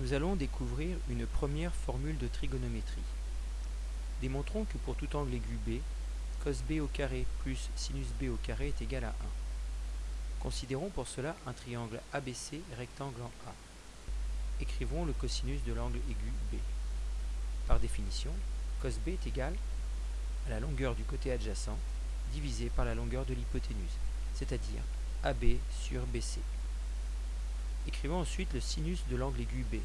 Nous allons découvrir une première formule de trigonométrie. Démontrons que pour tout angle aigu B, cos B au carré plus sinus B au carré est égal à 1. Considérons pour cela un triangle ABC rectangle en A. Écrivons le cosinus de l'angle aigu B. Par définition, cos B est égal à la longueur du côté adjacent divisé par la longueur de l'hypoténuse, c'est-à-dire AB sur BC. Écrivons ensuite le sinus de l'angle aigu B.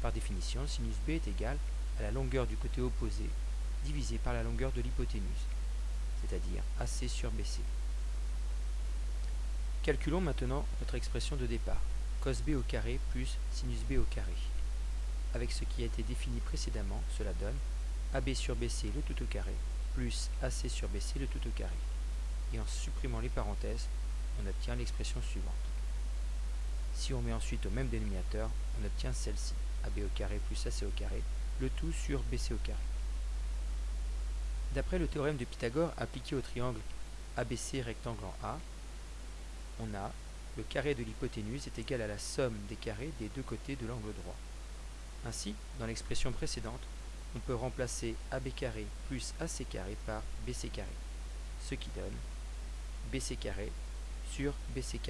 Par définition, sinus B est égal à la longueur du côté opposé divisé par la longueur de l'hypoténuse, c'est-à-dire AC sur BC. Calculons maintenant notre expression de départ, cos B au carré plus sinus B au carré. Avec ce qui a été défini précédemment, cela donne AB sur BC le tout au carré plus AC sur BC le tout au carré. Et en supprimant les parenthèses, on obtient l'expression suivante. Si on met ensuite au même dénominateur, on obtient celle-ci, AB au plus AC au le tout sur BC. D'après le théorème de Pythagore appliqué au triangle ABC rectangle en A, on a le carré de l'hypoténuse est égal à la somme des carrés des deux côtés de l'angle droit. Ainsi, dans l'expression précédente, on peut remplacer AB carré plus AC carré par BC ce qui donne BC sur BC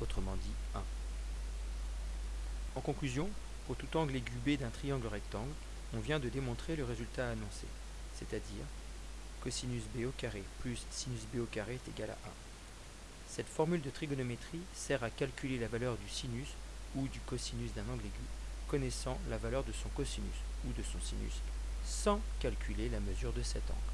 autrement dit 1. En conclusion, pour tout angle aigu B d'un triangle rectangle, on vient de démontrer le résultat annoncé, c'est-à-dire cosinus B au carré plus sinus B au carré est égal à 1. Cette formule de trigonométrie sert à calculer la valeur du sinus ou du cosinus d'un angle aigu, connaissant la valeur de son cosinus ou de son sinus, sans calculer la mesure de cet angle.